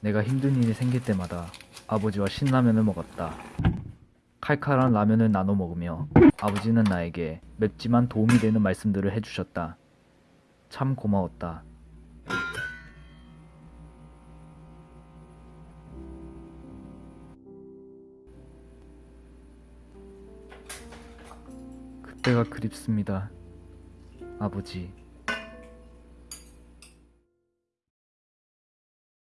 내가 힘든 일이 생길 때마다 아버지와 신라면을 먹었다. 칼칼한 라면을 나눠 먹으며 아버지는 나에게 맵지만 도움이 되는 말씀들을 해주셨다. 참 고마웠다. 그때가 그립습니다. 아버지.